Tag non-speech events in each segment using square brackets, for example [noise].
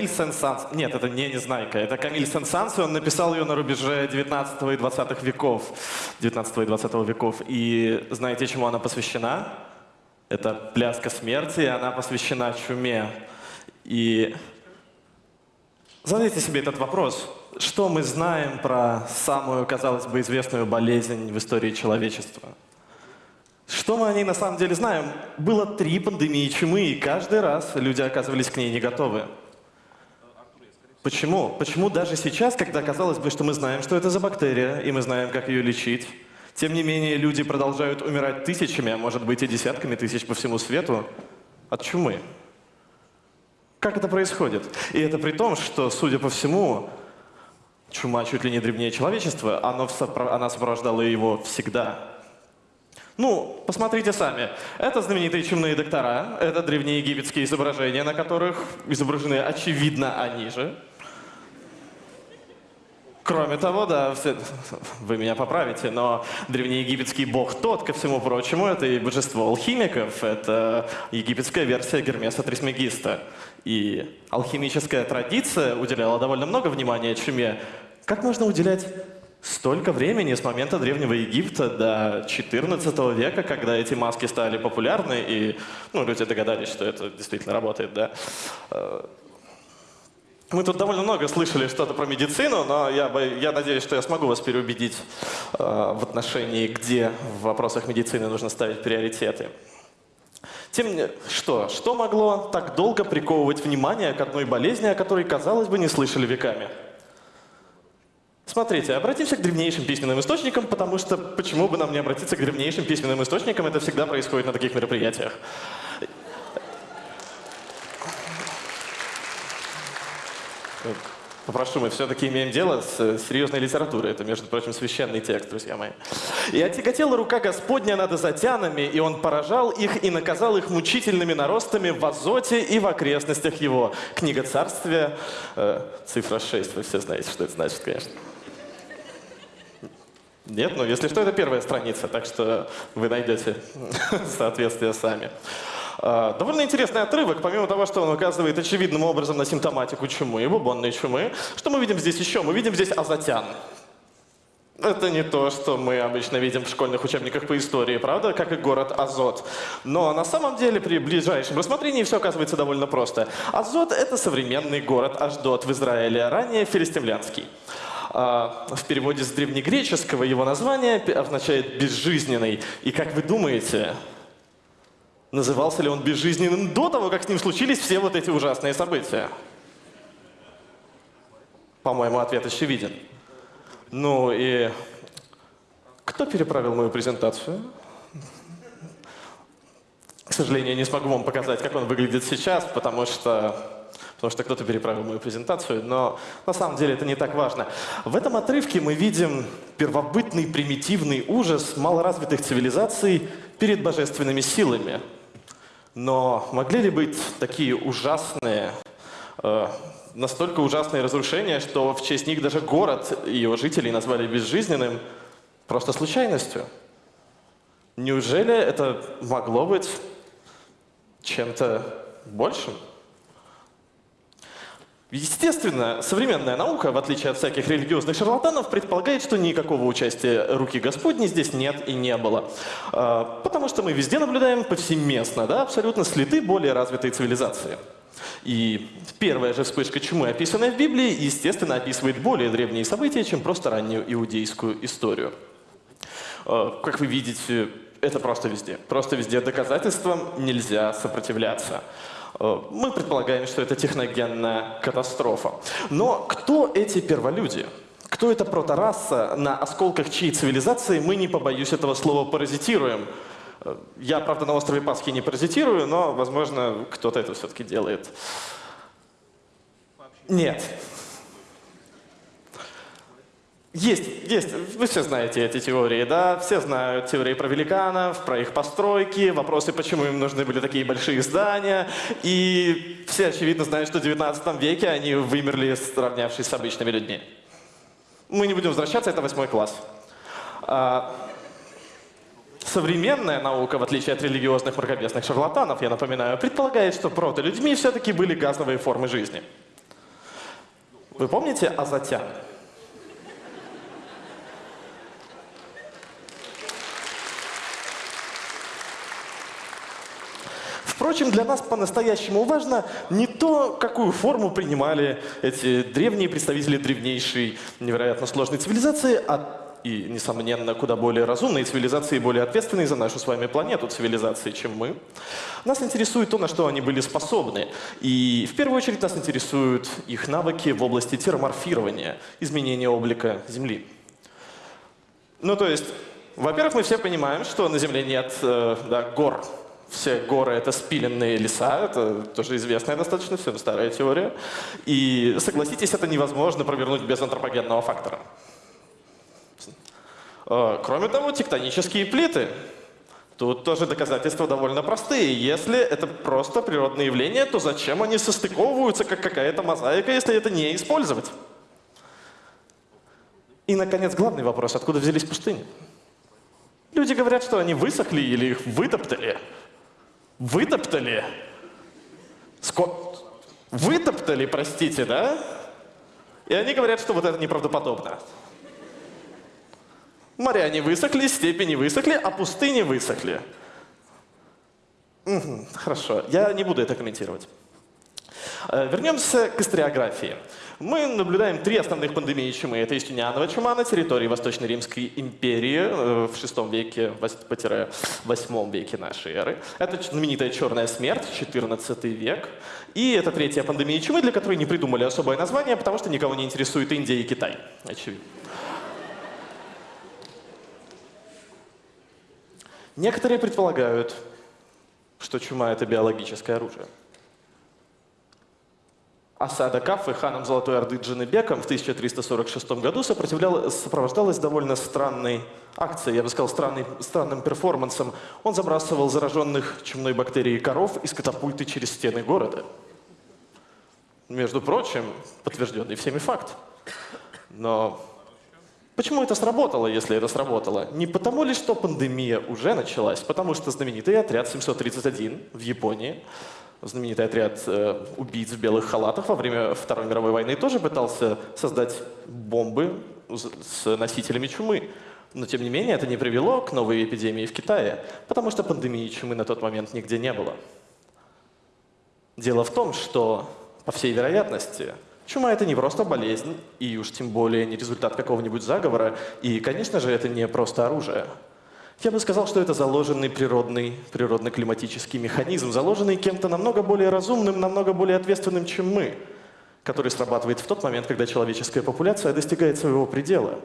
Камиль Сен-Санс. Нет, это не Незнайка. Это Камиль Сен-Санс, и он написал ее на рубеже 19 и 20 веков. 19 и 20 веков. И знаете, чему она посвящена? Это «Пляска смерти», и она посвящена чуме. И задайте себе этот вопрос. Что мы знаем про самую, казалось бы, известную болезнь в истории человечества? Что мы о ней на самом деле знаем? Было три пандемии чумы, и каждый раз люди оказывались к ней не готовы. Почему? Почему даже сейчас, когда казалось бы, что мы знаем, что это за бактерия, и мы знаем, как ее лечить, тем не менее люди продолжают умирать тысячами, а может быть и десятками тысяч по всему свету от чумы? Как это происходит? И это при том, что, судя по всему, чума чуть ли не древнее человечества, оно, она сопровождала его всегда. Ну, посмотрите сами. Это знаменитые чумные доктора, это древнеегипетские изображения, на которых изображены, очевидно, они же. Кроме того, да, вы меня поправите, но древнеегипетский бог тот, ко всему прочему, это и божество алхимиков, это египетская версия Гермеса Трисмегиста. И алхимическая традиция уделяла довольно много внимания чуме. Как можно уделять столько времени с момента Древнего Египта до 14 века, когда эти маски стали популярны, и ну, люди догадались, что это действительно работает, да? Мы тут довольно много слышали что-то про медицину, но я, я надеюсь, что я смогу вас переубедить э, в отношении, где в вопросах медицины нужно ставить приоритеты. Тем что, что могло так долго приковывать внимание к одной болезни, о которой, казалось бы, не слышали веками? Смотрите, обратимся к древнейшим письменным источникам, потому что почему бы нам не обратиться к древнейшим письменным источникам, это всегда происходит на таких мероприятиях. Попрошу, мы все-таки имеем дело с серьезной литературой. Это, между прочим, священный текст, друзья мои. «И отяготела рука Господня над азотянами, и он поражал их и наказал их мучительными наростами в Азоте и в окрестностях его». Книга Царствия, э, цифра 6, вы все знаете, что это значит, конечно. Нет, ну если что, это первая страница, так что вы найдете [laughs] соответствие сами. А, довольно интересный отрывок, помимо того, что он указывает очевидным образом на симптоматику чумы, бубонной чумы. Что мы видим здесь еще? Мы видим здесь азотян. Это не то, что мы обычно видим в школьных учебниках по истории, правда, как и город Азот. Но на самом деле при ближайшем рассмотрении все оказывается довольно просто. Азот — это современный город Аждот в Израиле, ранее филистимлянский. А, в переводе с древнегреческого его название означает «безжизненный». И как вы думаете, Назывался ли он безжизненным до того, как с ним случились все вот эти ужасные события? По-моему, ответ очевиден. Ну и кто переправил мою презентацию? К сожалению, я не смогу вам показать, как он выглядит сейчас, потому что потому что кто-то переправил мою презентацию, но на самом деле это не так важно. В этом отрывке мы видим первобытный примитивный ужас малоразвитых цивилизаций перед божественными силами. Но могли ли быть такие ужасные, э, настолько ужасные разрушения, что в честь них даже город и его жителей назвали безжизненным просто случайностью? Неужели это могло быть чем-то большим? Естественно, современная наука, в отличие от всяких религиозных шарлатанов, предполагает, что никакого участия руки Господней здесь нет и не было. А, потому что мы везде наблюдаем повсеместно, да, абсолютно следы более развитой цивилизации. И первая же вспышка чумы, описанная в Библии, естественно, описывает более древние события, чем просто раннюю иудейскую историю. А, как вы видите, это просто везде. Просто везде доказательствам нельзя сопротивляться. Э, мы предполагаем, что это техногенная катастрофа. Но кто эти перволюди? Кто эта протораса, на осколках чьей цивилизации мы, не побоюсь этого слова, паразитируем? Э, я, правда, на острове Пасхи не паразитирую, но, возможно, кто-то это все-таки делает. Нет. Есть, есть. Вы все знаете эти теории, да? Все знают теории про великанов, про их постройки, вопросы, почему им нужны были такие большие здания. И все, очевидно, знают, что в 19 веке они вымерли, сравнявшись с обычными людьми. Мы не будем возвращаться, это восьмой класс. А, Современная наука, в отличие от религиозных мракобесных шарлатанов, я напоминаю, предполагает, что прото-людьми все-таки были газовые формы жизни. Вы помните азотян? Впрочем, для нас по-настоящему важно не то, какую форму принимали эти древние представители древнейшей, невероятно сложной цивилизации, а и, несомненно, куда более разумные цивилизации, более ответственные за нашу с вами планету цивилизации, чем мы. Нас интересует то, на что они были способны. И в первую очередь нас интересуют их навыки в области терморфирования, изменения облика Земли. Ну, то есть, во-первых, мы все понимаем, что на Земле нет э, да, гор, все горы — это спиленные леса, это тоже известная достаточно, всем старая теория. И, согласитесь, это невозможно провернуть без антропогенного фактора. А, кроме того, тектонические плиты. Тут тоже доказательства довольно простые. Если это просто природные явления, то зачем они состыковываются, как какая-то мозаика, если это не использовать? И, наконец, главный вопрос. Откуда взялись пустыни? Люди говорят, что они высохли или их вытоптали. Вытоптали? Ско... Вытоптали, простите, да? И они говорят, что вот это неправдоподобно. Моря не высохли, степи не высохли, а пустыни высохли. Угу, хорошо, я не буду это комментировать. Э, вернемся к историографии. Мы наблюдаем три основных пандемии чумы. Это Юстинианова чума на территории Восточной Римской империи э, в VI веке, 8 веке нашей эры. Это знаменитая черная смерть, 14 век. И это третья пандемия чумы, для которой не придумали особое название, потому что никого не интересует Индия и Китай. Очевидно. Некоторые предполагают, что чума — это биологическое оружие. Осада Кафы ханом Золотой Орды Джанебеком в 1346 году сопровождалась довольно странной акцией, я бы сказал, странный, странным перформансом. Он забрасывал зараженных чумной бактерией коров из катапульты через стены города. Между прочим, подтвержденный всеми факт. Но почему это сработало, если это сработало? Не потому ли, что пандемия уже началась, потому что знаменитый отряд 731 в Японии знаменитый отряд э, убийц в белых халатах во время Второй мировой войны тоже пытался создать бомбы с носителями чумы. Но, тем не менее, это не привело к новой эпидемии в Китае, потому что пандемии чумы на тот момент нигде не было. Дело в том, что, по всей вероятности, чума — это не просто болезнь, и уж тем более не результат какого-нибудь заговора, и, конечно же, это не просто оружие — я бы сказал, что это заложенный природный, природно-климатический механизм, заложенный кем-то намного более разумным, намного более ответственным, чем мы, который срабатывает в тот момент, когда человеческая популяция достигает своего предела.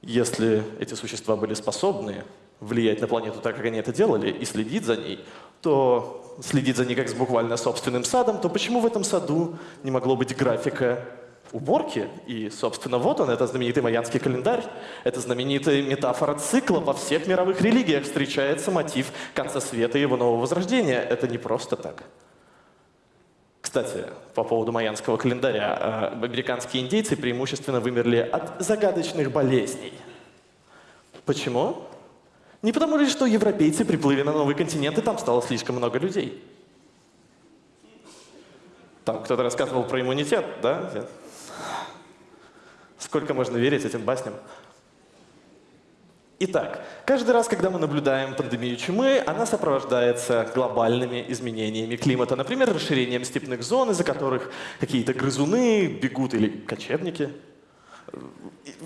Если эти существа были способны влиять на планету так, как они это делали, и следить за ней, то следить за ней как с буквально собственным садом, то почему в этом саду не могло быть графика уборки. И, собственно, вот он, это знаменитый майянский календарь. Это знаменитая метафора цикла. Во всех мировых религиях встречается мотив конца света и его нового возрождения. Это не просто так. Кстати, по поводу майянского календаря. Э, американские индейцы преимущественно вымерли от загадочных болезней. Почему? Не потому ли, что европейцы приплыли на новый континент, и там стало слишком много людей. Там кто-то рассказывал про иммунитет, да? Сколько можно верить этим басням? Итак, каждый раз, когда мы наблюдаем пандемию чумы, она сопровождается глобальными изменениями климата. Например, расширением степных зон, из-за которых какие-то грызуны бегут, или кочевники.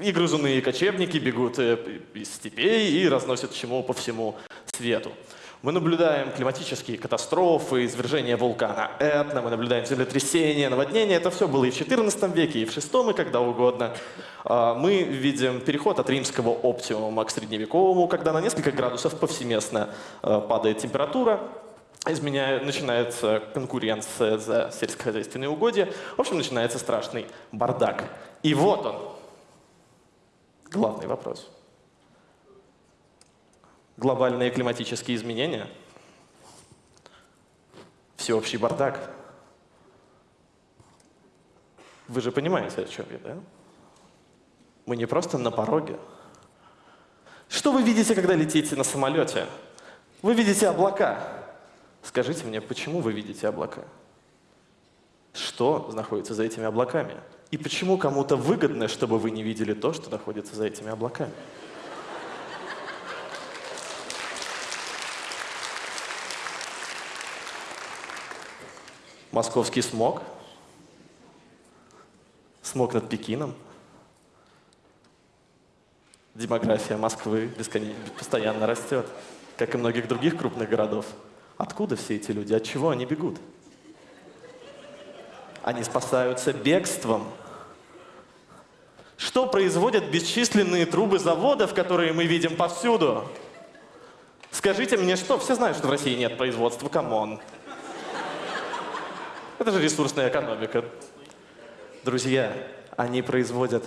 И грызуны, и кочевники бегут э, из степей и разносят чуму по всему свету. Мы наблюдаем климатические катастрофы, извержения вулкана Этна, мы наблюдаем землетрясения, наводнения. Это все было и в XIV веке, и в VI, и когда угодно. А, мы видим переход от римского оптимума к средневековому, когда на несколько градусов повсеместно а, падает температура, изменяет, начинается конкуренция за сельскохозяйственные угодья. В общем, начинается страшный бардак. И вот он, главный вопрос глобальные климатические изменения, всеобщий бардак. Вы же понимаете, о чем я, да? Мы не просто на пороге. Что вы видите, когда летите на самолете? Вы видите облака. Скажите мне, почему вы видите облака? Что находится за этими облаками? И почему кому-то выгодно, чтобы вы не видели то, что находится за этими облаками? Московский смог, смог над Пекином, демография Москвы бесконечно, постоянно растет, как и многих других крупных городов. Откуда все эти люди? От чего они бегут? Они спасаются бегством. Что производят бесчисленные трубы заводов, которые мы видим повсюду? Скажите мне, что? Все знают, что в России нет производства. Come on. Это же ресурсная экономика. Друзья, они производят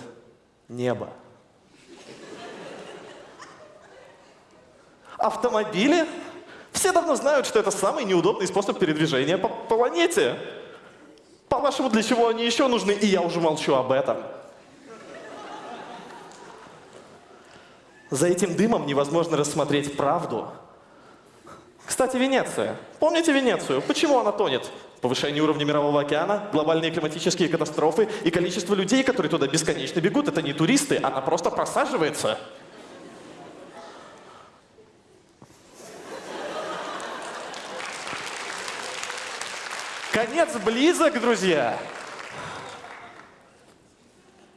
небо. Автомобили? Все давно знают, что это самый неудобный способ передвижения по планете. По-вашему, для чего они еще нужны? И я уже молчу об этом. За этим дымом невозможно рассмотреть правду. Кстати, Венеция. Помните Венецию? Почему она тонет? Повышение уровня мирового океана, глобальные климатические катастрофы и количество людей, которые туда бесконечно бегут, это не туристы, она просто просаживается. Конец близок, друзья.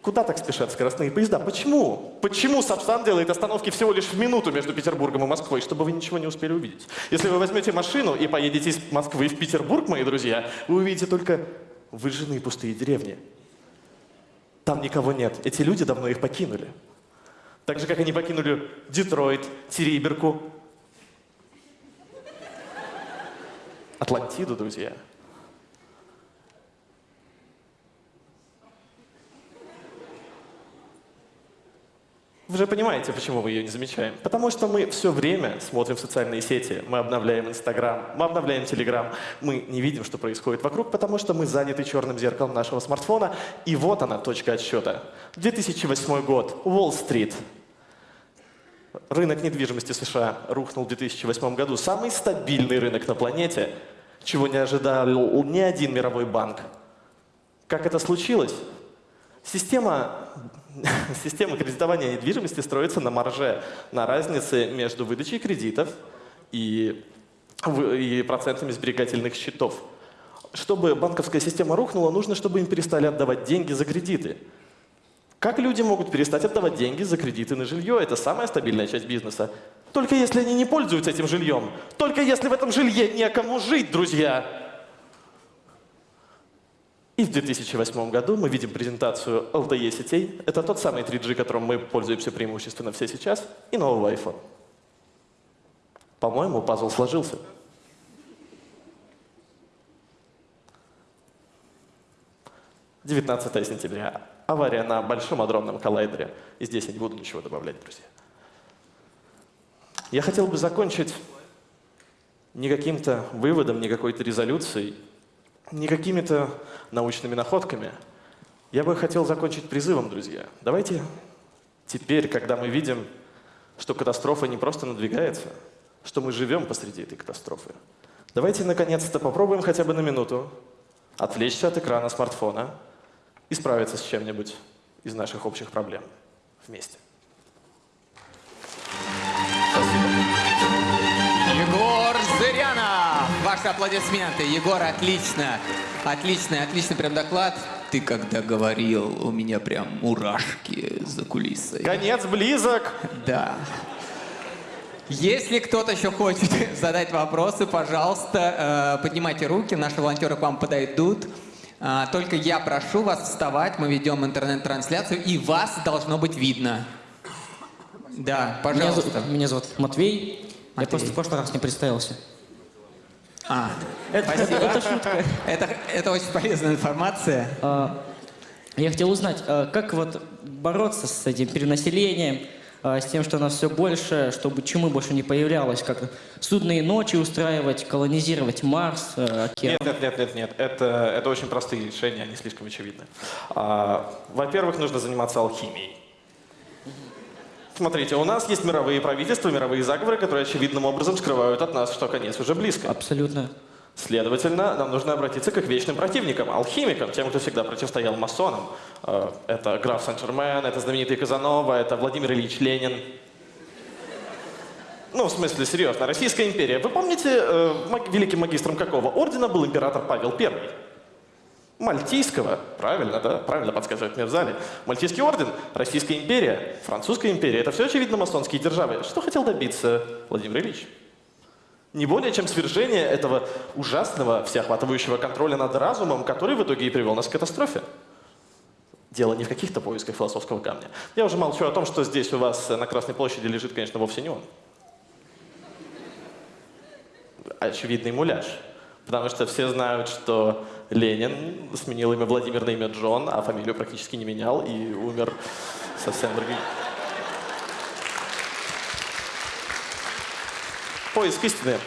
Куда так спешат скоростные поезда? Почему? Почему Сапсан делает остановки всего лишь в минуту между Петербургом и Москвой, чтобы вы ничего не успели увидеть? Если вы возьмете машину и поедете из Москвы в Петербург, мои друзья, вы увидите только выжженные пустые деревни. Там никого нет. Эти люди давно их покинули. Так же, как они покинули Детройт, Териберку, Атлантиду, друзья. Вы же понимаете, почему мы ее не замечаем. Потому что мы все время смотрим социальные сети, мы обновляем Инстаграм, мы обновляем Телеграм, мы не видим, что происходит вокруг, потому что мы заняты черным зеркалом нашего смартфона. И вот она, точка отсчета. 2008 год, Уолл-стрит. Рынок недвижимости США рухнул в 2008 году. Самый стабильный рынок на планете, чего не ожидал ни один мировой банк. Как это случилось? Система [laughs] Система кредитования недвижимости строится на марже, на разнице между выдачей кредитов и, и процентами сберегательных счетов. Чтобы банковская система рухнула, нужно, чтобы им перестали отдавать деньги за кредиты. Как люди могут перестать отдавать деньги за кредиты на жилье? Это самая стабильная часть бизнеса. Только если они не пользуются этим жильем. Только если в этом жилье некому жить, друзья. И в 2008 году мы видим презентацию LTE сетей. Это тот самый 3G, которым мы пользуемся преимущественно все сейчас, и нового iPhone. По-моему, пазл сложился. Девятнадцатое сентября. Авария на Большом адронном коллайдере. И здесь я не буду ничего добавлять, друзья. Я хотел бы закончить не каким-то выводом, не какой-то резолюцией, не какими-то научными находками. Я бы хотел закончить призывом, друзья. Давайте теперь, когда мы видим, что катастрофа не просто надвигается, что мы живем посреди этой катастрофы, давайте наконец-то попробуем хотя бы на минуту отвлечься от экрана смартфона и справиться с чем-нибудь из наших общих проблем вместе. Егор Зырянов! Ваши аплодисменты. Егор, отлично. Отлично, отличный прям доклад. Ты когда говорил, у меня прям мурашки за кулисой. Конец близок. Да. Если кто-то еще хочет [laughs] задать вопросы, пожалуйста, э, поднимайте руки, наши волонтеры к вам подойдут. А, только я прошу вас вставать, мы ведем интернет-трансляцию, и вас должно быть видно. Да, пожалуйста. Меня, зовут, меня зовут Матвей. Матвей. Я просто в прошлый раз не представился. А, это, спасибо. Это шутка. Это, это очень полезная информация. А, я хотел узнать, а, как вот бороться с этим перенаселением, а, с тем, что у нас все больше, чтобы чумы больше не появлялось, как судные ночи устраивать, колонизировать Марс, океан? Нет, нет, нет, нет, нет. Это, это очень простые решения, они слишком очевидны. А, Во-первых, нужно заниматься алхимией. Смотрите, у нас есть мировые правительства, мировые заговоры, которые очевидным образом скрывают от нас, что конец уже близко. Абсолютно. Следовательно, нам нужно обратиться к их вечным противникам, алхимикам, тем, кто всегда противостоял масонам. Э, Это граф Сен-Жермен, это знаменитый Казанова, это Владимир Ильич Ленин. Ну, в смысле, серьезно, Российская империя. Вы помните, э, великим магистром какого ордена был император Павел I? Мальтийского. Правильно, да? Правильно подсказывает мне в зале. Мальтийский орден, Российская империя, Французская империя. Это все, очевидно, масонские державы. Что хотел добиться Владимир Ильич? Не более чем свержение этого ужасного, всеохватывающего контроля над разумом, который в итоге и привел нас к катастрофе. Дело не в каких-то поисках философского камня. Я уже молчу о том, что здесь у вас на Красной площади лежит, конечно, вовсе не он. Очевидный муляж. Потому что все знают, что Ленин сменил имя Владимир на имя Джон, а фамилию практически не менял и умер совсем другим. Поиск истины.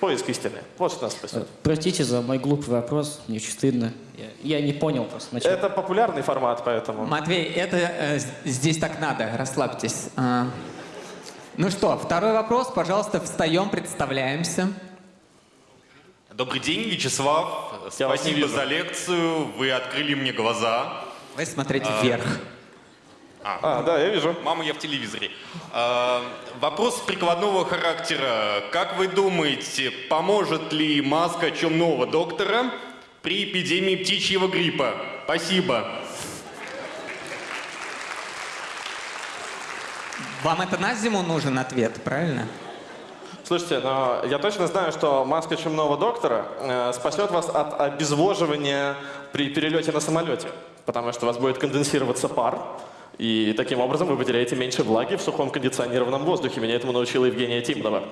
Поиск истины. Вот что нас Э, спасет. Простите за мой глупый вопрос, мне очень стыдно. Я, я не понял просто сначала. Это популярный формат, поэтому... Матвей, это э, здесь так надо, расслабьтесь. А, ну что, второй вопрос, пожалуйста, встаем, представляемся. Добрый день, Вячеслав. Я Спасибо за лекцию. Вы открыли мне глаза. Вы смотрите вверх. А, да, я вижу. Мама, я в телевизоре. А, вопрос прикладного характера. Как вы думаете, поможет ли маска чумного доктора при эпидемии птичьего гриппа? Спасибо. Вам это на зиму нужен ответ, правильно? Слушайте, но я точно знаю, что маска чумного доктора э, спасет вас от обезвоживания при перелете на самолете, потому что у вас будет конденсироваться пар, и таким образом вы потеряете меньше влаги в сухом кондиционированном воздухе. Меня этому научила Евгения Тимнова.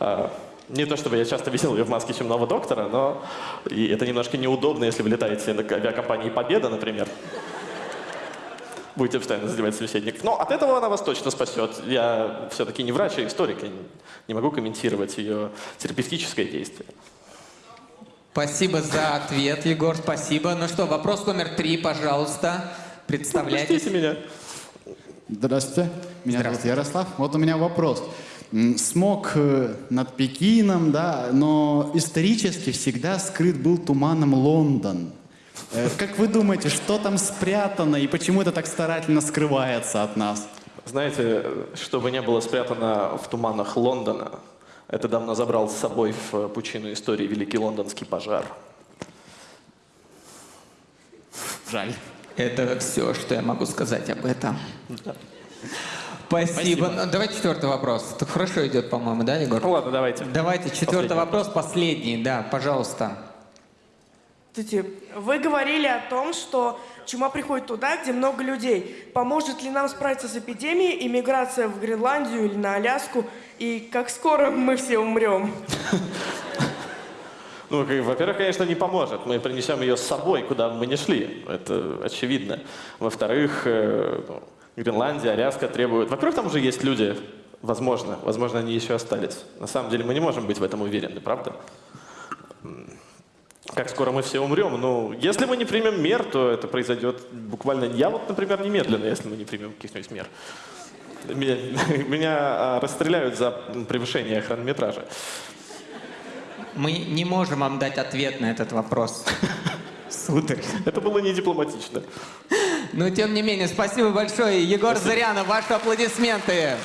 Э, Не то чтобы я часто видел ее в маске чумного доктора, но и это немножко неудобно, если вы летаете на авиакомпании «Победа», например. Будете постоянно задевать собеседников. Но от этого она вас точно спасет. Я все-таки не врач, а историк. Я не могу комментировать ее терапевтическое действие. Спасибо за ответ, Егор, спасибо. Ну что, вопрос номер три, пожалуйста. Представляйтесь. Простите меня. Здравствуйте, меня зовут Ярослав. Вот у меня вопрос. Смог э, над Пекином, да, но исторически всегда скрыт был туманом Лондон. Э, Как вы думаете, что там спрятано и почему это так старательно скрывается от нас? Знаете, чтобы не было спрятано в туманах Лондона, это давно забрал с собой в пучину истории Великий Лондонский пожар. Жаль. Это все, что я могу сказать об этом. Спасибо. Ну, давайте четвертый вопрос. Это хорошо идет, по-моему, да, Егор? Ну ладно, давайте. Давайте четвертый Последний вопрос, последний, да, пожалуйста. Здравствуйте. Вы говорили о том, что чума приходит туда, где много людей. Поможет ли нам справиться с эпидемией, иммиграция в Гренландию или на Аляску? И как скоро мы все умрем? [laughs] Ну, во-первых, конечно, не поможет. Мы принесем ее с собой, куда мы ни шли. Это очевидно. Во-вторых, э, ну, Гренландия, Аляска требуют... Во-первых, там уже есть люди. Возможно. Возможно, они еще остались. На самом деле мы не можем быть в этом уверены, правда? Как скоро мы все умрем? Ну, если мы не примем мер, то это произойдет буквально... Я вот, например, немедленно, если мы не примем каких-нибудь мер. Меня, [laughs] меня, а, расстреляют за превышение хронометража. Мы не можем вам дать ответ на этот вопрос. [laughs] Сударь. Это было не дипломатично. Но тем не менее, спасибо большое. Егор Зарянов, ваши аплодисменты.